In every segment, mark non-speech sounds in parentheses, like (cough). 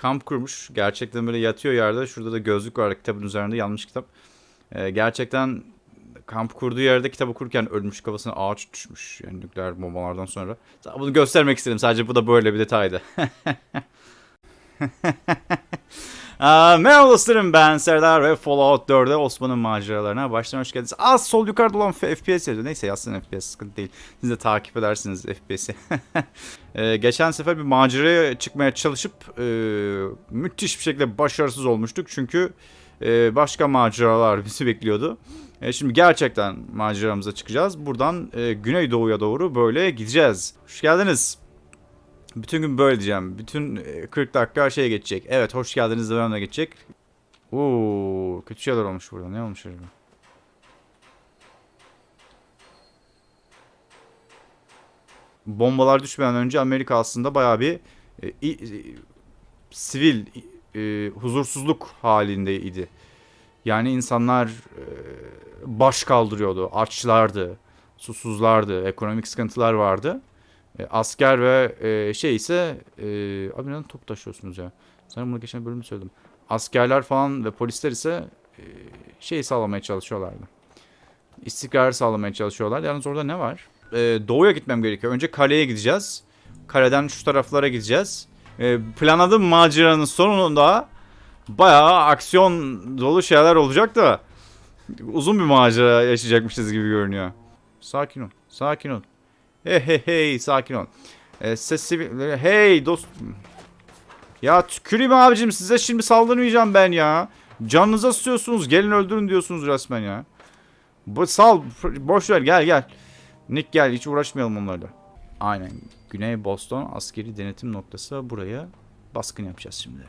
kamp kurmuş. Gerçekten böyle yatıyor yerde. Şurada da gözlük var kitabın üzerinde yanlış kitap. Ee, gerçekten kamp kurduğu yerde kitabı okurken ölmüş kafasına ağaç düşmüş. Yani nükleer bombalardan sonra. Bunu göstermek istedim. Sadece bu da böyle bir detaydı. (laughs) Merhaba dostlarım ben Serdar ve Fallout 4'e Osman'ın maceralarına baştan hoş geldiniz. Az sol yukarıda olan FPS yazıyor. Neyse yazsın FPS sıkıntı değil. Siz de takip edersiniz FPS'i. (laughs) ee, geçen sefer bir maceraya çıkmaya çalışıp e, müthiş bir şekilde başarısız olmuştuk. Çünkü e, başka maceralar (laughs) bizi bekliyordu. E, şimdi gerçekten maceramıza çıkacağız. Buradan e, Güneydoğu'ya doğru böyle gideceğiz. Hoş geldiniz. Bütün gün böyle diyeceğim. Bütün e, 40 dakika şey geçecek. Evet hoş geldiniz devamına geçecek. Oo, kötü şeyler olmuş burada. Ne olmuş acaba? Bombalar düşmeden önce Amerika aslında bayağı bir e, e, sivil e, huzursuzluk halindeydi. Yani insanlar e, baş kaldırıyordu, açlardı, susuzlardı, ekonomik sıkıntılar vardı. E, asker ve e, şey ise e, abi neden top taşıyorsunuz ya? Sanırım bunu geçen bölümde söyledim. Askerler falan ve polisler ise e, şey sağlamaya çalışıyorlardı. İstikrar sağlamaya çalışıyorlar. Yalnız orada ne var? E, doğuya gitmem gerekiyor. Önce kaleye gideceğiz. Kaleden şu taraflara gideceğiz. E, planladığım maceranın sonunda bayağı aksiyon dolu şeyler olacak da uzun bir macera yaşayacakmışız gibi görünüyor. Sakin ol. Sakin ol. Hey hey hey sakin ol. Ee, sesi hey dost. Ya tüküreyim abicim size şimdi saldırmayacağım ben ya. Canınıza sııyorsunuz gelin öldürün diyorsunuz resmen ya. Bu sal boş ver gel gel. Nick gel hiç uğraşmayalım onlarla. Aynen. Güney Boston askeri denetim noktası buraya baskın yapacağız şimdi.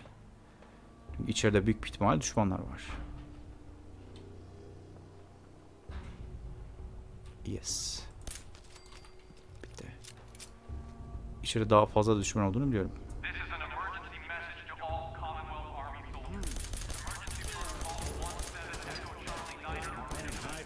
Çünkü içeride büyük ihtimal düşmanlar var. Yes. Bitti. İçeride daha fazla düşman olduğunu biliyorum. This is an emergency message to all Commonwealth Army soldiers. Emergency protocol 17 Echo Charlie Niner.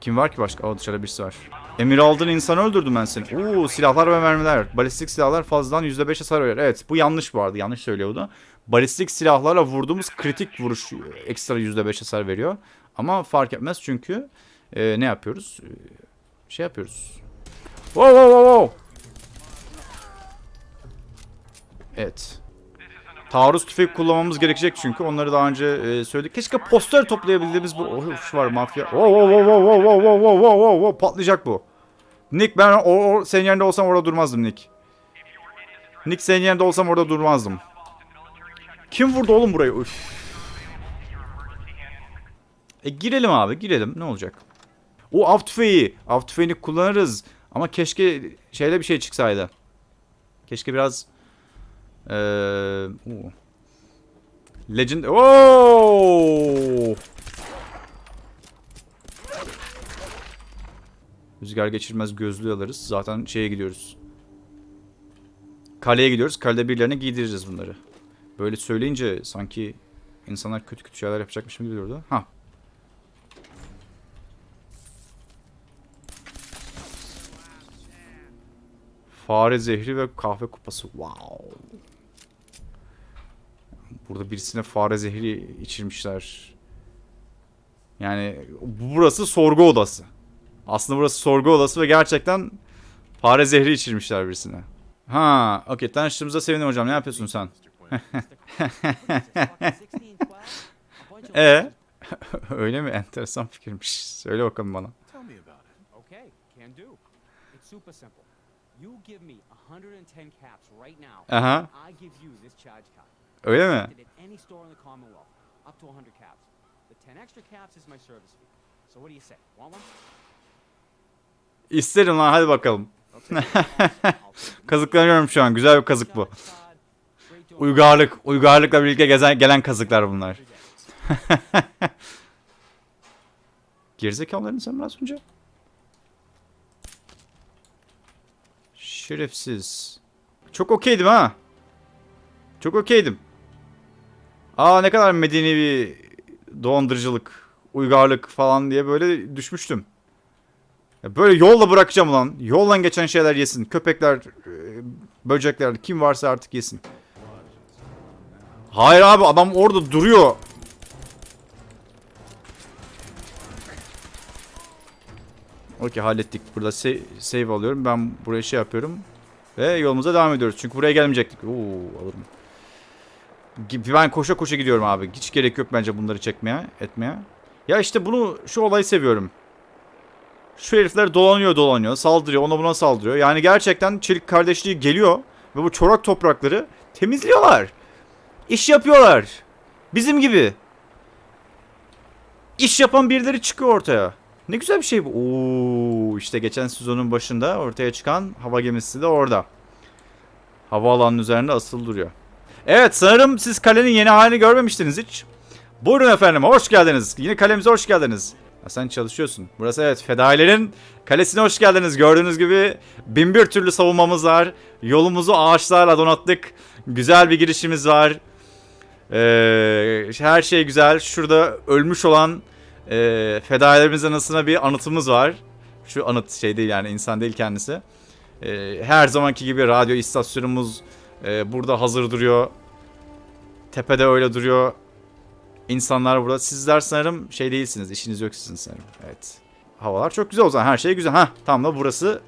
Kim var ki başka? O dışarıda birisi var. Emir aldığın insanı öldürdüm ben seni. Oo silahlar ve mermiler. Balistik silahlar fazladan %5 hasar verir. Evet bu yanlış vardı. Yanlış söylüyordu. Balistik silahlarla vurduğumuz kritik vuruş ekstra %5 hasar veriyor. Ama fark etmez çünkü e, ne yapıyoruz? E, şey yapıyoruz. Wow wow wow wow. Evet. Taarruz tüfek kullanmamız gerekecek çünkü onları daha önce e, söyledik. Keşke poster toplayabildiğimiz bu oh, şu var mafya. Wow wow wow wow wow wow wow wow wow wow patlayacak bu. Nick ben o, o senin yerinde olsam orada durmazdım Nick. Nick senin yerinde olsam orada durmazdım. Kim vurdu oğlum burayı? Üf. E girelim abi girelim ne olacak? O av tüfeği. Av tüfeğini kullanırız. Ama keşke şeyde bir şey çıksaydı. Keşke biraz ee. Legend. Oo! Rüzgar geçirmez gözlüğü alırız. Zaten şeye gidiyoruz. Kaleye gidiyoruz. Kalede birilerine giydireceğiz bunları. Böyle söyleyince sanki insanlar kötü kötü şeyler yapacakmış gibi geliyordu. Ha. Fare zehri ve kahve kupası. Wow. Burada birisine fare zehri içirmişler. Yani burası sorgu odası. Aslında burası sorgu odası ve gerçekten fare zehri içirmişler birisine. Ha, okey. Tanıştığımıza sevindim hocam. Ne yapıyorsun sen? (laughs) E (laughs) Öyle mi? Enteresan fikirmiş. Söyle bakalım bana. You give me 110 caps right now. Aha. I give you this charge card. Öyle mi? At any store in the Commonwealth, up to 100 caps. The 10 extra caps is my service fee. So what do you say? Want one? İsterim lan hadi bakalım. (laughs) Kazıklanıyorum şu an. Güzel bir kazık bu. Uygarlık. Uygarlıkla birlikte gezen, gelen kazıklar bunlar. (laughs) Gerizekalıların sen biraz önce. Şerefsiz. Çok okeydim ha. Çok okeydim. Aa ne kadar medeni bir dolandırıcılık, uygarlık falan diye böyle düşmüştüm. Ya böyle yolla bırakacağım lan. Yoldan geçen şeyler yesin. Köpekler, e, Böcekler kim varsa artık yesin. Hayır abi adam orada duruyor. Okey hallettik. Burada sa- save alıyorum. Ben buraya şey yapıyorum. Ve yolumuza devam ediyoruz. Çünkü buraya gelmeyecektik. Oo alırım. Ben koşa koşa gidiyorum abi. Hiç gerek yok bence bunları çekmeye, etmeye. Ya işte bunu, şu olayı seviyorum. Şu herifler dolanıyor dolanıyor, saldırıyor, ona buna saldırıyor. Yani gerçekten çelik kardeşliği geliyor ve bu çorak toprakları temizliyorlar. İş yapıyorlar. Bizim gibi. İş yapan birileri çıkıyor ortaya. Ne güzel bir şey bu. Oo, işte geçen sezonun başında ortaya çıkan hava gemisi de orada. Havaalanının üzerinde asılı duruyor. Evet sanırım siz kalenin yeni halini görmemiştiniz hiç. Buyurun efendim hoş geldiniz. Yine kalemize hoş geldiniz. Ha, sen çalışıyorsun. Burası evet fedailerin kalesine hoş geldiniz. Gördüğünüz gibi bin bir türlü savunmamız var. Yolumuzu ağaçlarla donattık. Güzel bir girişimiz var. Ee, her şey güzel. Şurada ölmüş olan e, fedailerimizin anısına bir anıtımız var. Şu anıt şey değil yani insan değil kendisi. Ee, her zamanki gibi radyo istasyonumuz e, burada hazır duruyor. Tepede öyle duruyor. İnsanlar burada. Sizler sanırım şey değilsiniz. işiniz yok sizin sanırım. Evet. Havalar çok güzel o zaman. Her şey güzel. Hah tam da burası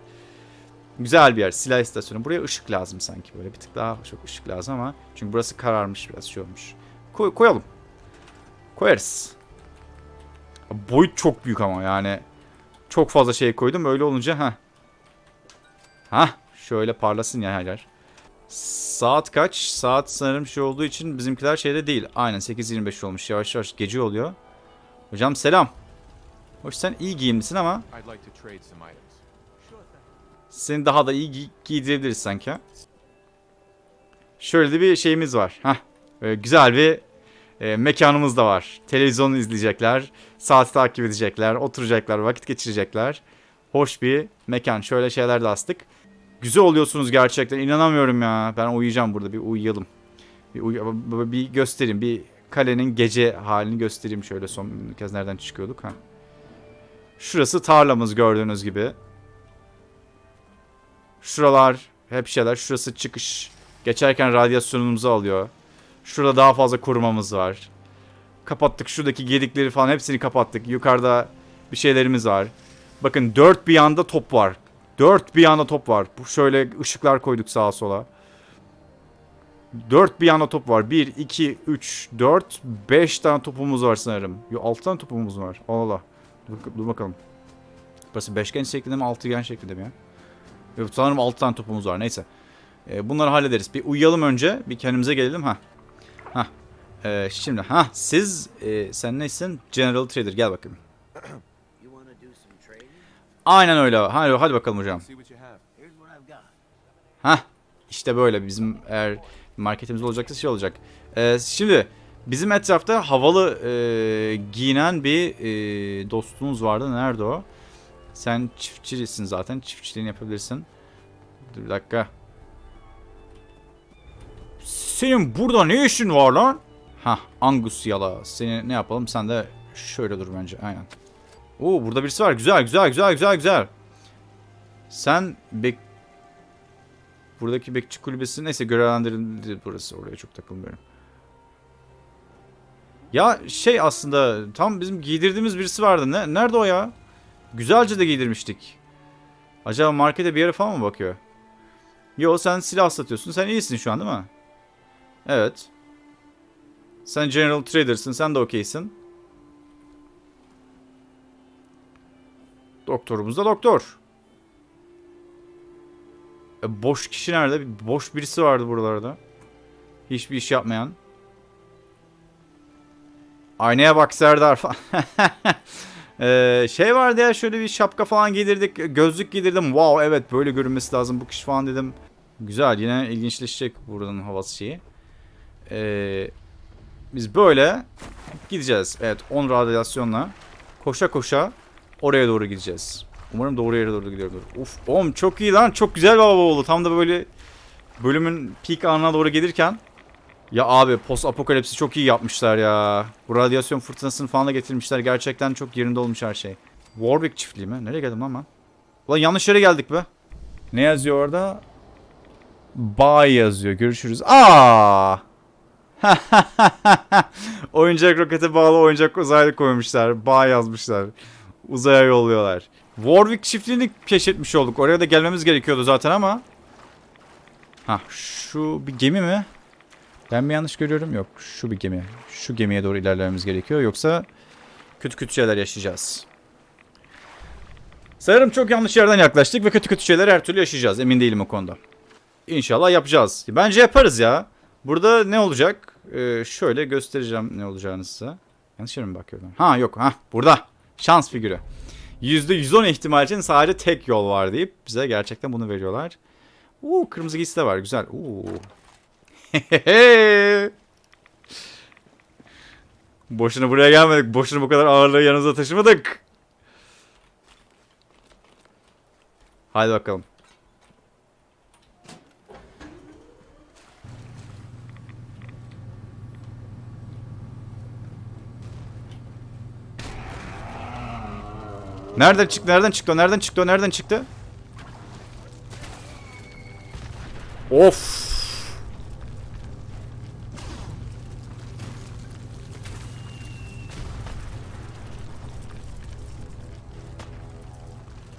güzel bir yer. Silah istasyonu. Buraya ışık lazım sanki. Böyle bir tık daha çok ışık lazım ama. Çünkü burası kararmış biraz şey olmuş. Koy, koyalım. Koyarız. Boyut çok büyük ama yani. Çok fazla şey koydum. Öyle olunca ha. Ha, şöyle parlasın ya her yer. Saat kaç? Saat sanırım şey olduğu için bizimkiler şeyde değil. Aynen 8.25 olmuş. Yavaş yavaş gece oluyor. Hocam selam. Hoş sen iyi giyimlisin ama seni daha da iyi gi- giydirebiliriz sanki. Şöyle de bir şeyimiz var. Hah. Böyle güzel bir e, mekanımız da var. Televizyonu izleyecekler. Saati takip edecekler. Oturacaklar. Vakit geçirecekler. Hoş bir mekan. Şöyle şeyler de astık. Güzel oluyorsunuz gerçekten. İnanamıyorum ya. Ben uyuyacağım burada. Bir uyuyalım. Bir, uy- bir göstereyim. Bir kalenin gece halini göstereyim şöyle son kez nereden çıkıyorduk ha. Şurası tarlamız gördüğünüz gibi. Şuralar hep şeyler. Şurası çıkış. Geçerken radyasyonumuzu alıyor. Şurada daha fazla korumamız var. Kapattık şuradaki gedikleri falan hepsini kapattık. Yukarıda bir şeylerimiz var. Bakın dört bir yanda top var. Dört bir yanda top var. Bu şöyle ışıklar koyduk sağa sola. Dört bir yanda top var. Bir, iki, üç, dört, beş tane topumuz var sanırım. Yo altı tane topumuz var. Allah Allah. Dur, dur bakalım. Burası beşgen şeklinde mi altıgen şeklinde mi ya? Yok sanırım altı tane topumuz var. Neyse. Ee, bunları hallederiz. Bir uyuyalım önce. Bir kendimize gelelim. Ha. Ha. Ee, şimdi ha siz e, sen neysin? General Trader gel bakayım. Aynen öyle. Hadi, hadi bakalım hocam. Ha işte böyle bizim eğer marketimiz olacaksa şey olacak. Ee, şimdi bizim etrafta havalı e, giyinen bir e, dostumuz vardı. Nerede o? Sen çiftçisin zaten. Çiftçiliğini yapabilirsin. Dur bir dakika. Senin burada ne işin var lan? Ha Angus yala. Seni ne yapalım? Sen de şöyle dur bence. Aynen. Oo burada birisi var. Güzel güzel güzel güzel güzel. Sen bek Buradaki bekçi kulübesi neyse görevlendirildi burası. Oraya çok takılmıyorum. Ya şey aslında tam bizim giydirdiğimiz birisi vardı. Ne, nerede o ya? Güzelce de giydirmiştik. Acaba markete bir yere falan mı bakıyor? Yo sen silah satıyorsun. Sen iyisin şu an değil mi? Evet. Sen General Trader'sın. Sen de okeysin. Doktorumuz da doktor. E, boş kişi nerede? Boş birisi vardı buralarda. Hiçbir iş yapmayan. Aynaya bak Serdar falan. Ee, (laughs) şey vardı ya şöyle bir şapka falan giydirdik. Gözlük giydirdim. Wow evet böyle görünmesi lazım bu kişi falan dedim. Güzel yine ilginçleşecek buranın havası şeyi. Ee, biz böyle gideceğiz. Evet 10 radyasyonla koşa koşa oraya doğru gideceğiz. Umarım doğru yere doğru gidiyordur. Uf, oğlum çok iyi lan. Çok güzel bir hava oldu. Tam da böyle bölümün peak anına doğru gelirken. Ya abi post apokalipsi çok iyi yapmışlar ya. Bu radyasyon fırtınasını falan da getirmişler. Gerçekten çok yerinde olmuş her şey. Warwick çiftliği mi? Nereye geldim lan ben? Ulan yanlış yere geldik be. Ne yazıyor orada? Bye yazıyor. Görüşürüz. Aa! (laughs) oyuncak rokete bağlı oyuncak uzaylı koymuşlar. Bye yazmışlar. Uzaya yolluyorlar. Warwick çiftliğini keşfetmiş olduk. Oraya da gelmemiz gerekiyordu zaten ama. Ha şu bir gemi mi? Ben mi yanlış görüyorum? Yok şu bir gemi. Şu gemiye doğru ilerlememiz gerekiyor. Yoksa kötü kötü şeyler yaşayacağız. Sanırım çok yanlış yerden yaklaştık ve kötü kötü şeyler her türlü yaşayacağız. Emin değilim o konuda. İnşallah yapacağız. Bence yaparız ya. Burada ne olacak? Ee, şöyle göstereceğim ne olacağını size. Yanlış yere mi bakıyorum? Ha yok. ha burada. Şans figürü. %110 ihtimal için sadece tek yol var deyip bize gerçekten bunu veriyorlar. Uuu kırmızı giysi de var. Güzel. Uuu. (laughs) Boşuna buraya gelmedik. Boşuna bu kadar ağırlığı yanımıza taşımadık. Haydi bakalım. Nereden çıktı? Nereden çıktı? Nereden çıktı? Nereden çıktı? Of.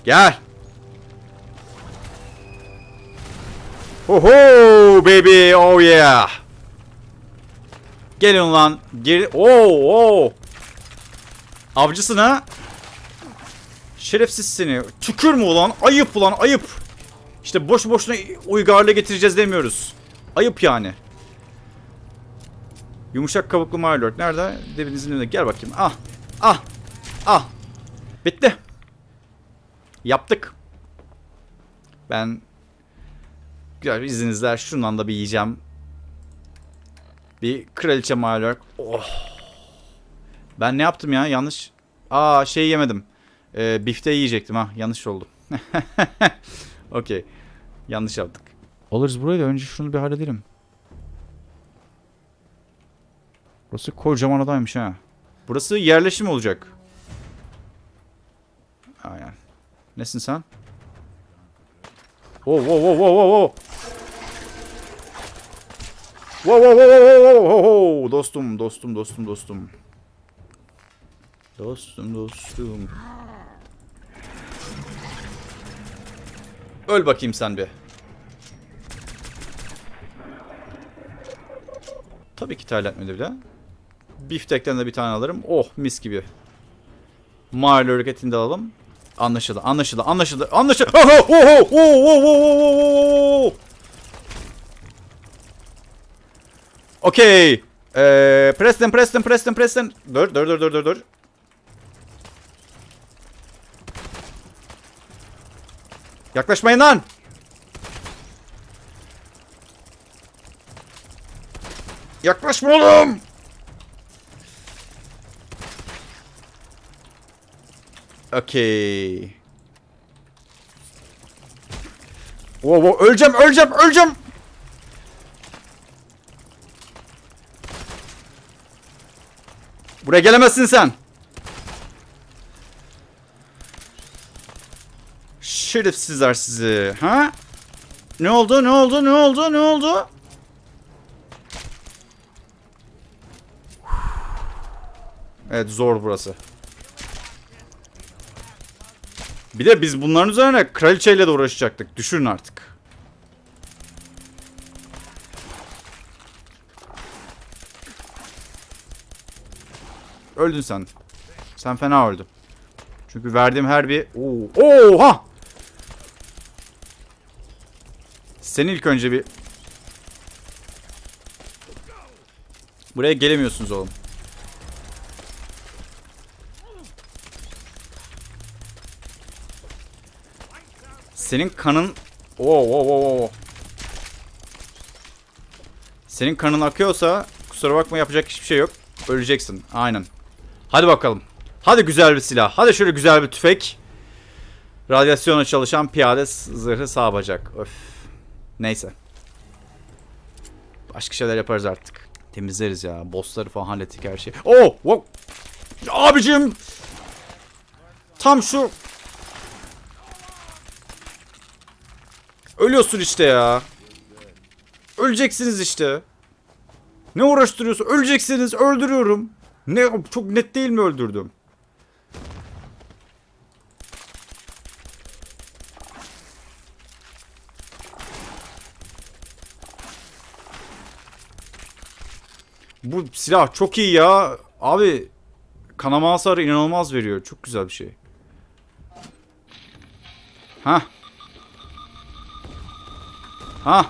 Gel. Oho baby oh yeah. Gelin lan. Geri Oo oo. Avcısın ha. Şerefsiz seni. Tükür mü ulan? Ayıp ulan ayıp. İşte boş boşuna uygarlığa getireceğiz demiyoruz. Ayıp yani. Yumuşak kabuklu Mylord. Nerede? Devinizin önünde. Gel bakayım. Ah. Ah. Ah. Bitti. Yaptık. Ben güzel izninizle şundan da bir yiyeceğim. Bir kraliçe Mylord. Oh. Ben ne yaptım ya? Yanlış. Aa şey yemedim. Ee, bifte yiyecektim ha. Yanlış oldu. (laughs) Okey. Yanlış yaptık. Alırız burayı da önce şunu bir halledelim. Burası kocaman adaymış ha. Burası yerleşim olacak. Aynen. Nesin sen? Wow wow wow wow wow wow. Wow wow wow wow wow wow. Dostum dostum dostum dostum. Dostum dostum. Öl bakayım sen bir. Tabii ki terletmedi bile. Biftekten de bir tane alırım. Oh mis gibi. Mahalle hareketini de alalım. Anlaşıldı, anlaşıldı, anlaşıldı, anlaşıldı. Oh, oh, oh, Okey. Ee, Preston, Preston, Preston, Preston. Dur, dur, dur, dur, dur. Yaklaşmayın lan. Yaklaşma oğlum. Okey. Wow, wow, öleceğim, öleceğim, öleceğim. Buraya gelemezsin sen. Şerefsizler sizi. Ha? Ne oldu? Ne oldu? Ne oldu? Ne oldu? Evet zor burası. Bir de biz bunların üzerine kraliçeyle de uğraşacaktık. Düşünün artık. Öldün sen. Sen fena öldün. Çünkü verdiğim her bir... Oo. Oha! Sen ilk önce bir... Buraya gelemiyorsunuz oğlum. Senin kanın... Oo, oo, oo. Senin kanın akıyorsa kusura bakma yapacak hiçbir şey yok. Öleceksin. Aynen. Hadi bakalım. Hadi güzel bir silah. Hadi şöyle güzel bir tüfek. Radyasyona çalışan piyade zırhı sağ bacak. Öf. Neyse. Başka şeyler yaparız artık. Temizleriz ya. Bossları falan hallettik her şeyi. Oh! Wow. Abicim! Tam şu... Ölüyorsun işte ya. Öleceksiniz işte. Ne uğraştırıyorsun? Öleceksiniz. Öldürüyorum. Ne çok net değil mi öldürdüm? Bu silah çok iyi ya. Abi kanama hasarı inanılmaz veriyor. Çok güzel bir şey. Ha. Ha.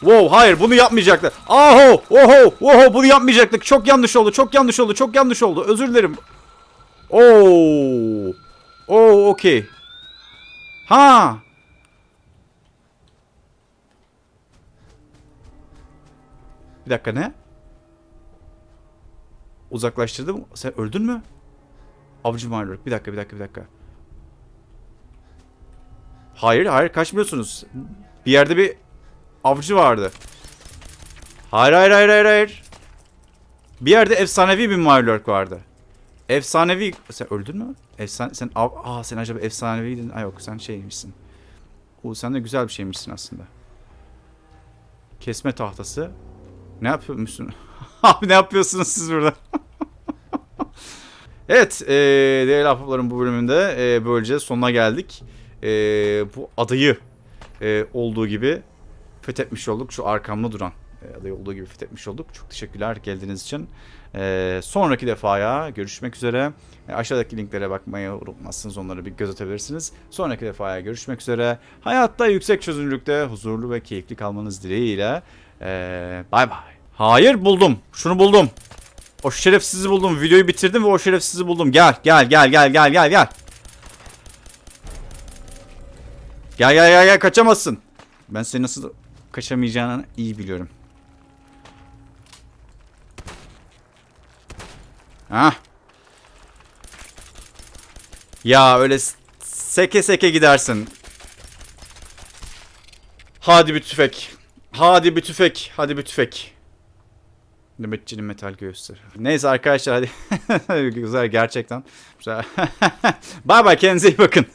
Wow hayır bunu yapmayacaklar. Aho oho oho bunu yapmayacaktık. Çok yanlış oldu. Çok yanlış oldu. Çok yanlış oldu. Özür dilerim. Oo. Oo okey. Ha. Bir dakika ne? Uzaklaştırdım. Sen öldün mü? Avcı Marlok. Bir dakika bir dakika bir dakika. Hayır hayır kaçmıyorsunuz. Bir yerde bir avcı vardı. Hayır hayır hayır hayır hayır. Bir yerde efsanevi bir Marlok vardı. Efsanevi... Sen öldün mü? Efsane... Sen... av- Aa sen acaba efsaneviydin. Ay yok sen şeymişsin. Oo sen de güzel bir şeymişsin aslında. Kesme tahtası. Ne yapıyormuşsun? (laughs) Abi ne yapıyorsunuz siz burada? (laughs) evet, e, değerli ahbapların bu bölümünde e, böylece sonuna geldik. E, bu adayı e, olduğu gibi fethetmiş olduk. Şu arkamda duran e, adayı olduğu gibi fethetmiş olduk. Çok teşekkürler geldiğiniz için. E, sonraki defaya görüşmek üzere. E, aşağıdaki linklere bakmayı unutmazsınız. Onları bir göz atabilirsiniz. Sonraki defaya görüşmek üzere. Hayatta yüksek çözünürlükte huzurlu ve keyifli kalmanız dileğiyle. Ee, bay bay. Hayır buldum. Şunu buldum. O şerefsizi buldum. Videoyu bitirdim ve o şerefsizi buldum. Gel gel gel gel gel gel gel. Gel gel gel gel kaçamazsın. Ben seni nasıl kaçamayacağını iyi biliyorum. Ha? Ya öyle seke seke gidersin. Hadi bir tüfek. Hadi bir tüfek. Hadi bir tüfek. Nöbetçinin metal göğüsleri. Neyse arkadaşlar hadi. (laughs) Güzel gerçekten. Güzel. (laughs) bay bay kendinize iyi bakın.